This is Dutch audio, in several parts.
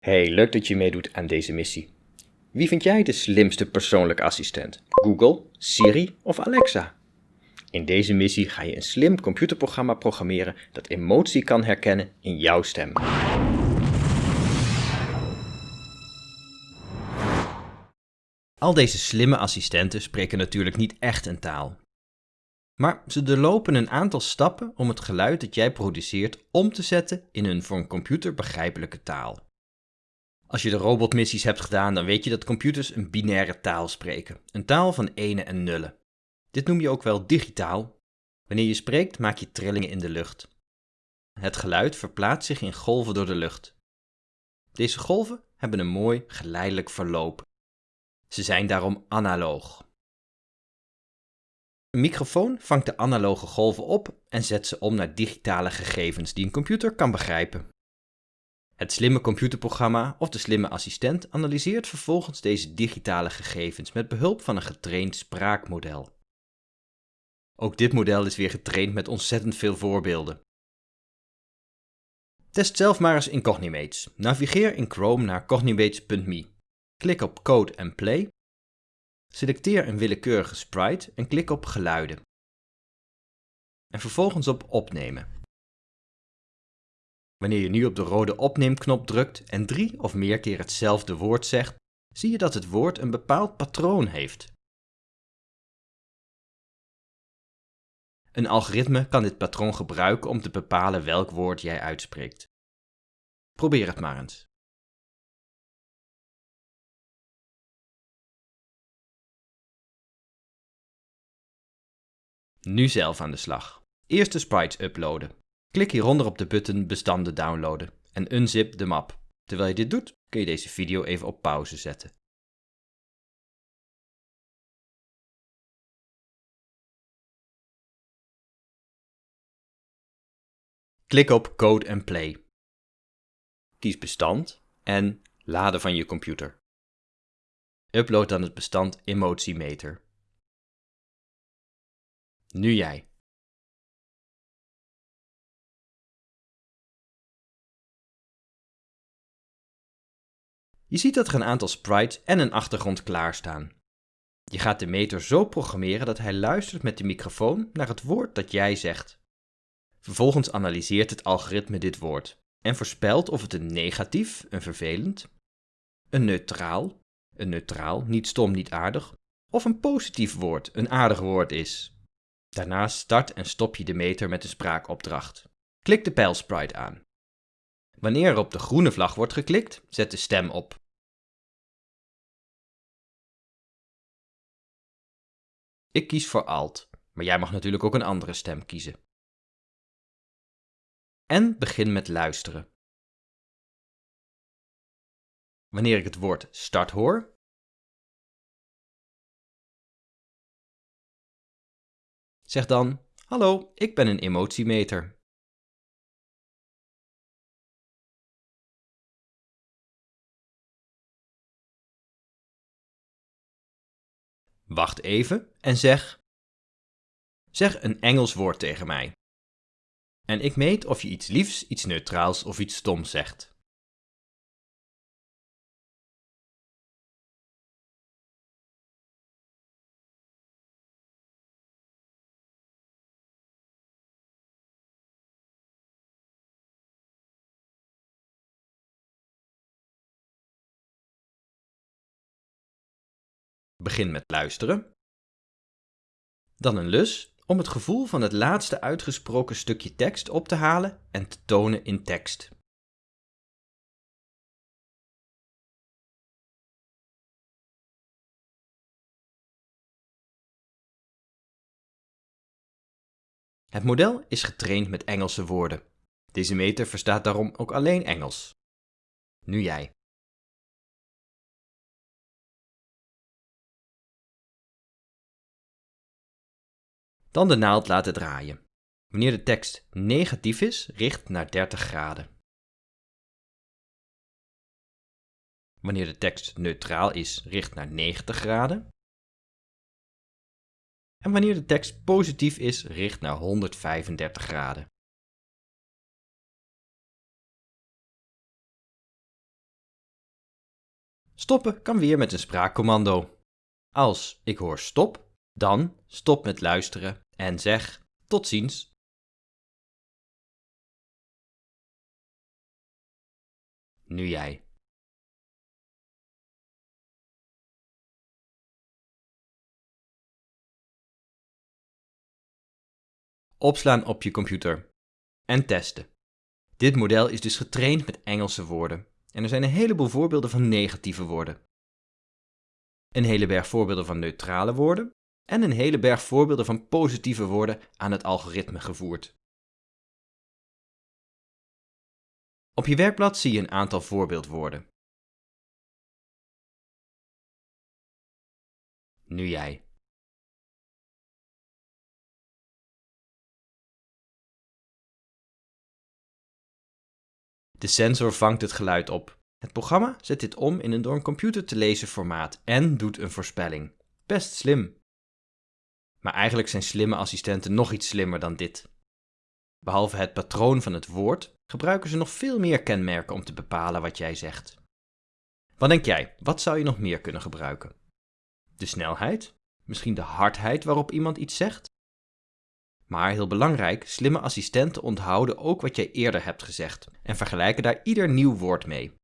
Hey, leuk dat je meedoet aan deze missie. Wie vind jij de slimste persoonlijke assistent? Google, Siri of Alexa? In deze missie ga je een slim computerprogramma programmeren dat emotie kan herkennen in jouw stem. Al deze slimme assistenten spreken natuurlijk niet echt een taal. Maar ze doorlopen een aantal stappen om het geluid dat jij produceert om te zetten in een voor een computer begrijpelijke taal. Als je de robotmissies hebt gedaan, dan weet je dat computers een binaire taal spreken. Een taal van enen en nullen. Dit noem je ook wel digitaal. Wanneer je spreekt, maak je trillingen in de lucht. Het geluid verplaatst zich in golven door de lucht. Deze golven hebben een mooi geleidelijk verloop. Ze zijn daarom analoog. Een microfoon vangt de analoge golven op en zet ze om naar digitale gegevens die een computer kan begrijpen. Het slimme computerprogramma of de slimme assistent analyseert vervolgens deze digitale gegevens met behulp van een getraind spraakmodel. Ook dit model is weer getraind met ontzettend veel voorbeelden. Test zelf maar eens in Cognimates. Navigeer in Chrome naar cognimates.me. Klik op Code and Play. Selecteer een willekeurige sprite en klik op Geluiden. En vervolgens op Opnemen. Wanneer je nu op de rode opneemknop drukt en drie of meer keer hetzelfde woord zegt, zie je dat het woord een bepaald patroon heeft. Een algoritme kan dit patroon gebruiken om te bepalen welk woord jij uitspreekt. Probeer het maar eens. Nu zelf aan de slag. Eerst de sprites uploaden. Klik hieronder op de button bestanden downloaden en unzip de map. Terwijl je dit doet, kun je deze video even op pauze zetten. Klik op Code and Play. Kies bestand en laden van je computer. Upload dan het bestand Emotiemeter. Nu jij. Je ziet dat er een aantal sprites en een achtergrond klaarstaan. Je gaat de meter zo programmeren dat hij luistert met de microfoon naar het woord dat jij zegt. Vervolgens analyseert het algoritme dit woord en voorspelt of het een negatief, een vervelend, een neutraal, een neutraal, niet stom, niet aardig, of een positief woord, een aardig woord is. Daarna start en stop je de meter met de spraakopdracht. Klik de pijlsprite aan. Wanneer er op de groene vlag wordt geklikt, zet de stem op. Ik kies voor Alt, maar jij mag natuurlijk ook een andere stem kiezen. En begin met luisteren. Wanneer ik het woord start hoor, zeg dan: Hallo, ik ben een emotiemeter. Wacht even en zeg: Zeg een Engels woord tegen mij. En ik meet of je iets liefs, iets neutraals of iets stoms zegt. Begin met luisteren. Dan een lus om het gevoel van het laatste uitgesproken stukje tekst op te halen en te tonen in tekst. Het model is getraind met Engelse woorden. Deze meter verstaat daarom ook alleen Engels. Nu jij. Dan de naald laten draaien. Wanneer de tekst negatief is, richt naar 30 graden. Wanneer de tekst neutraal is, richt naar 90 graden. En wanneer de tekst positief is, richt naar 135 graden. Stoppen kan weer met een spraakcommando. Als ik hoor stop, dan stop met luisteren en zeg tot ziens. Nu jij. Opslaan op je computer en testen. Dit model is dus getraind met Engelse woorden en er zijn een heleboel voorbeelden van negatieve woorden. Een hele berg voorbeelden van neutrale woorden en een hele berg voorbeelden van positieve woorden aan het algoritme gevoerd. Op je werkblad zie je een aantal voorbeeldwoorden. Nu jij. De sensor vangt het geluid op. Het programma zet dit om in een door een computer te lezen formaat en doet een voorspelling. Best slim. Maar eigenlijk zijn slimme assistenten nog iets slimmer dan dit. Behalve het patroon van het woord gebruiken ze nog veel meer kenmerken om te bepalen wat jij zegt. Wat denk jij, wat zou je nog meer kunnen gebruiken? De snelheid? Misschien de hardheid waarop iemand iets zegt? Maar heel belangrijk, slimme assistenten onthouden ook wat jij eerder hebt gezegd en vergelijken daar ieder nieuw woord mee.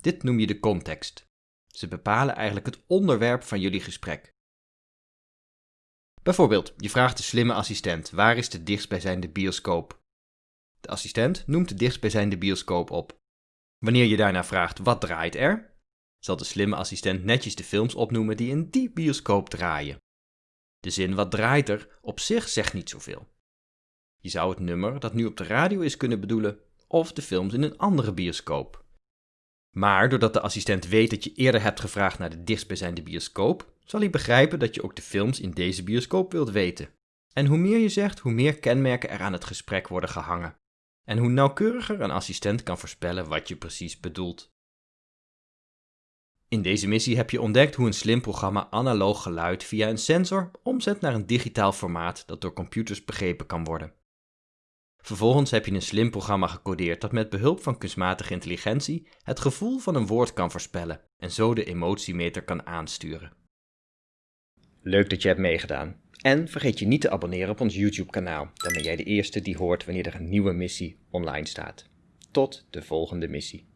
Dit noem je de context. Ze bepalen eigenlijk het onderwerp van jullie gesprek. Bijvoorbeeld, je vraagt de slimme assistent: waar is de dichtstbijzijnde bioscoop? De assistent noemt de dichtstbijzijnde bioscoop op. Wanneer je daarna vraagt: wat draait er? zal de slimme assistent netjes de films opnoemen die in die bioscoop draaien. De zin wat draait er op zich zegt niet zoveel. Je zou het nummer dat nu op de radio is kunnen bedoelen, of de films in een andere bioscoop. Maar doordat de assistent weet dat je eerder hebt gevraagd naar de dichtstbijzijnde bioscoop, zal hij begrijpen dat je ook de films in deze bioscoop wilt weten. En hoe meer je zegt, hoe meer kenmerken er aan het gesprek worden gehangen. En hoe nauwkeuriger een assistent kan voorspellen wat je precies bedoelt. In deze missie heb je ontdekt hoe een slim programma analoog geluid via een sensor omzet naar een digitaal formaat dat door computers begrepen kan worden. Vervolgens heb je een slim programma gecodeerd dat met behulp van kunstmatige intelligentie het gevoel van een woord kan voorspellen en zo de emotiemeter kan aansturen. Leuk dat je hebt meegedaan. En vergeet je niet te abonneren op ons YouTube kanaal, dan ben jij de eerste die hoort wanneer er een nieuwe missie online staat. Tot de volgende missie.